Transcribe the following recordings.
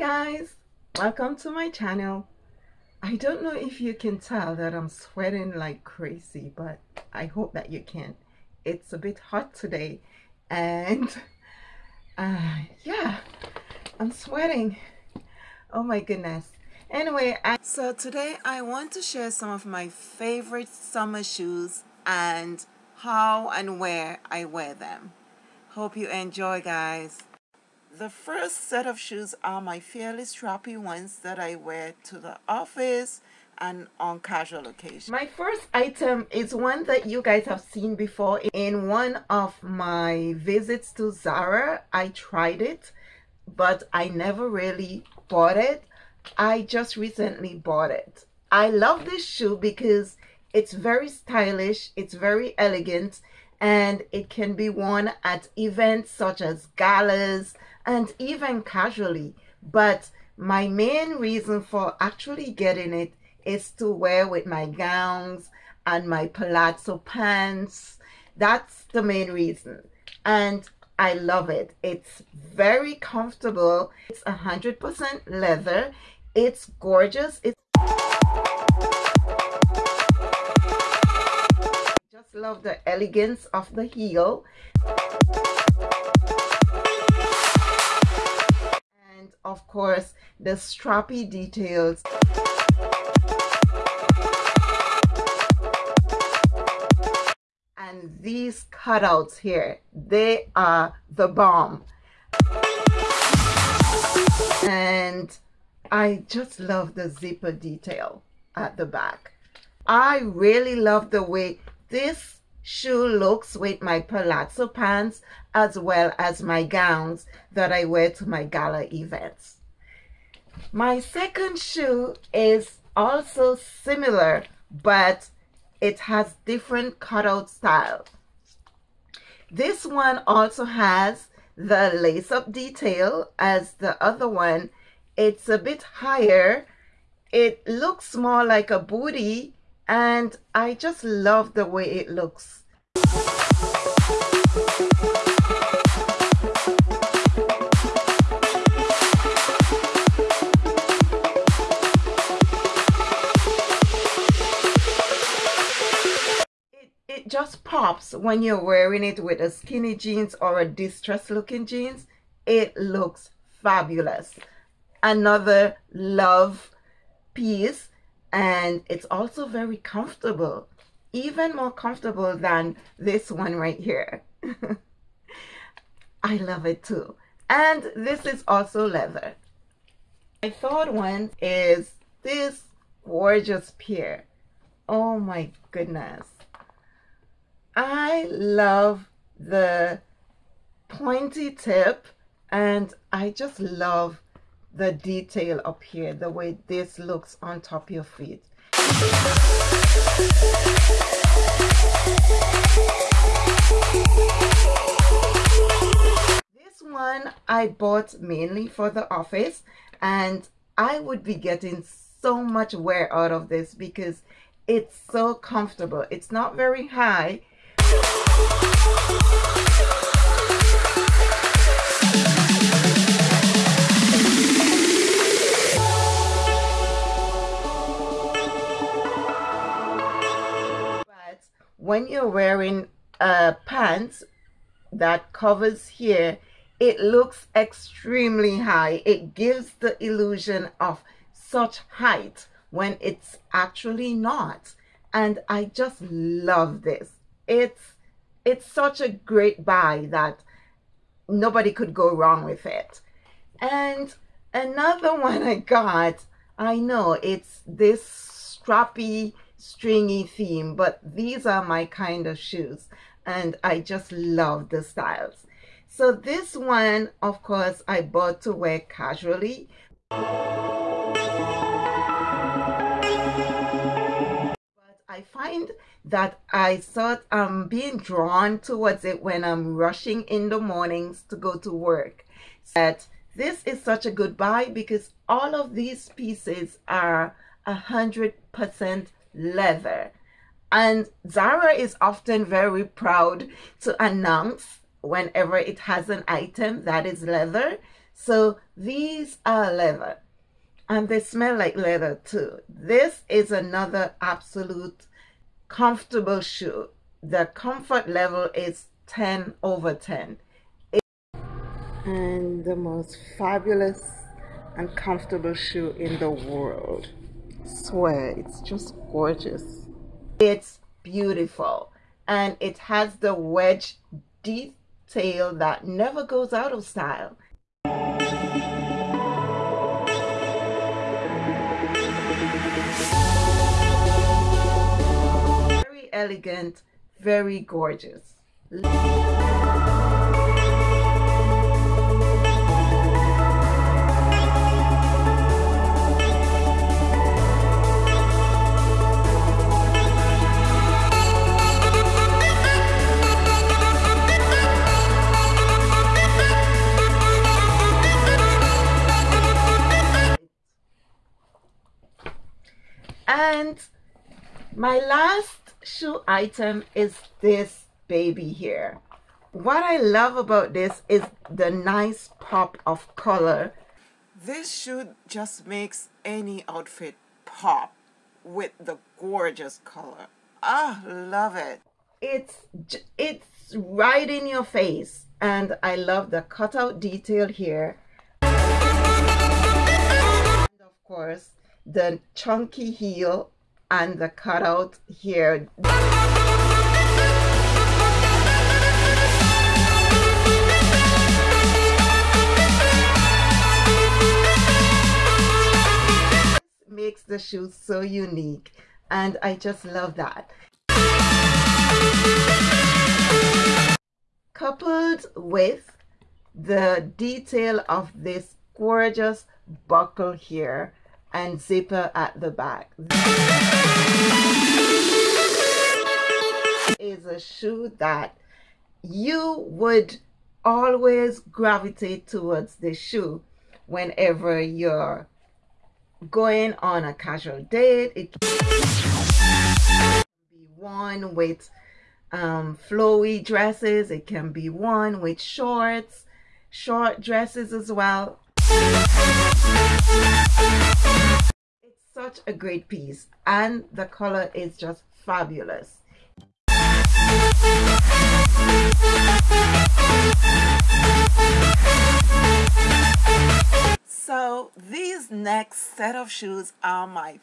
guys welcome to my channel. I don't know if you can tell that I'm sweating like crazy but I hope that you can. It's a bit hot today and uh, yeah I'm sweating. Oh my goodness. Anyway I, so today I want to share some of my favorite summer shoes and how and where I wear them. Hope you enjoy guys the first set of shoes are my fairly strappy ones that I wear to the office and on casual occasions. My first item is one that you guys have seen before in one of my visits to Zara. I tried it, but I never really bought it. I just recently bought it. I love this shoe because it's very stylish, it's very elegant, and it can be worn at events such as galas, and even casually. But my main reason for actually getting it is to wear with my gowns and my palazzo pants. That's the main reason. And I love it. It's very comfortable. It's 100% leather. It's gorgeous. It's love the elegance of the heel. And of course the strappy details. And these cutouts here they are the bomb. And I just love the zipper detail at the back. I really love the way this shoe looks with my palazzo pants as well as my gowns that I wear to my gala events. My second shoe is also similar but it has different cutout style. This one also has the lace-up detail as the other one. It's a bit higher. It looks more like a booty and I just love the way it looks. It, just pops when you're wearing it with a skinny jeans or a distressed looking jeans. It looks fabulous. Another love piece and it's also very comfortable even more comfortable than this one right here. I love it too. And this is also leather. My third one is this gorgeous pair. Oh my goodness. I love the pointy tip and I just love the detail up here, the way this looks on top of your feet. This one I bought mainly for the office and I would be getting so much wear out of this because it's so comfortable. It's not very high. When you're wearing uh, pants that covers here, it looks extremely high. It gives the illusion of such height when it's actually not. And I just love this. It's it's such a great buy that nobody could go wrong with it. And another one I got, I know it's this strappy stringy theme, but these are my kind of shoes and I just love the styles. So this one, of course, I bought to wear casually. But I find that I sort I'm being drawn towards it when I'm rushing in the mornings to go to work. That this is such a good buy because all of these pieces are a hundred percent leather. And Zara is often very proud to announce whenever it has an item that is leather. So these are leather and they smell like leather too. This is another absolute comfortable shoe. The comfort level is 10 over 10. and the most fabulous and comfortable shoe in the world. Swear, it's just gorgeous. It's beautiful and it has the wedge detail that never goes out of style. Very elegant, very gorgeous. And my last shoe item is this baby here. What I love about this is the nice pop of color. This shoe just makes any outfit pop with the gorgeous color. Ah, love it. It's it's right in your face and I love the cutout detail here. And of course, the chunky heel and the cutout here. makes the shoe so unique and I just love that. Coupled with the detail of this gorgeous buckle here and zipper at the back. is a shoe that you would always gravitate towards the shoe whenever you're going on a casual date. It can be worn with um, flowy dresses. It can be worn with shorts, short dresses as well. It's such a great piece and the color is just fabulous. So these next set of shoes are my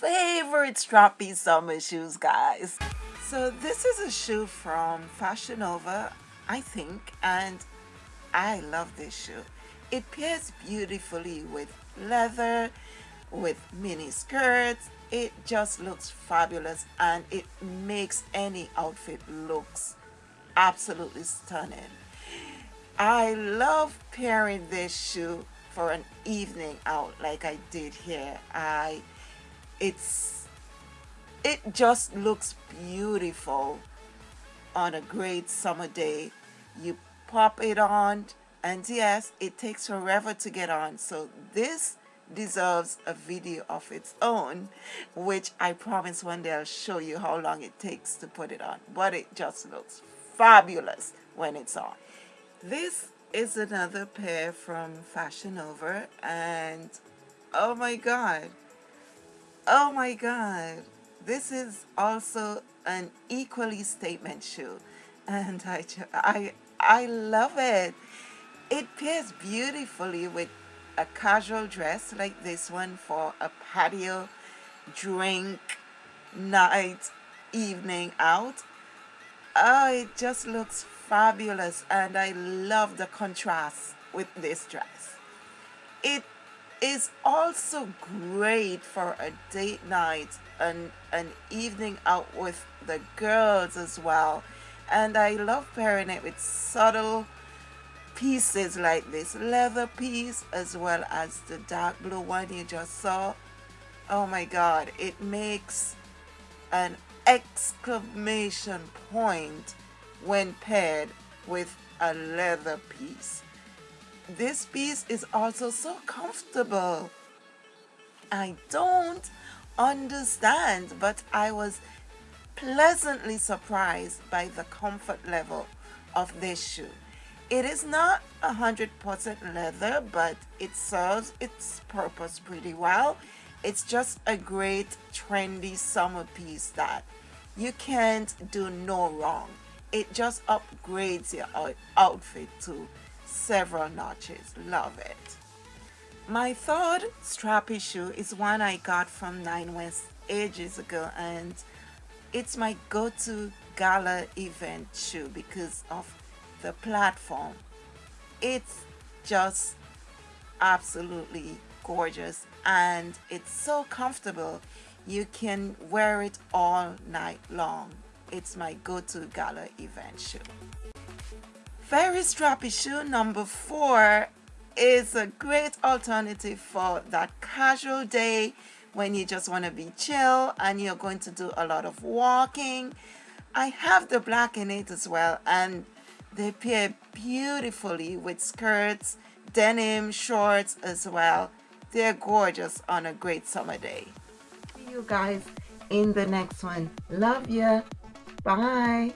favorite strappy summer shoes guys. So this is a shoe from Fashion Nova I think and I love this shoe. It pairs beautifully with leather, with mini skirts. It just looks fabulous and it makes any outfit looks absolutely stunning. I love pairing this shoe for an evening out like I did here. I it's it just looks beautiful on a great summer day. You pop it on and yes it takes forever to get on. So this deserves a video of its own which I promise one day I'll show you how long it takes to put it on. But it just looks fabulous when it's on. This is another pair from Fashion Nova and oh my god. Oh my god. This is also an equally statement shoe and I, I, I love it it pairs beautifully with a casual dress like this one for a patio drink night evening out. Oh it just looks fabulous and I love the contrast with this dress. It is also great for a date night and an evening out with the girls as well. And I love pairing it with subtle pieces like this. Leather piece as well as the dark blue one you just saw. Oh my god it makes an exclamation point when paired with a leather piece. This piece is also so comfortable. I don't understand but I was pleasantly surprised by the comfort level of this shoe It is not a hundred percent leather, but it serves its purpose pretty well. It's just a great trendy summer piece that you can't do no wrong. It just upgrades your outfit to several notches. Love it. My third strappy shoe is one I got from Nine West ages ago and it's my go-to gala event shoe because of the platform. It's just absolutely gorgeous and it's so comfortable you can wear it all night long. It's my go-to gala event shoe. Very strappy shoe number four is a great alternative for that casual day when you just want to be chill and you're going to do a lot of walking. I have the black in it as well and they pair beautifully with skirts, denim, shorts as well. They're gorgeous on a great summer day. See you guys in the next one. Love ya. Bye.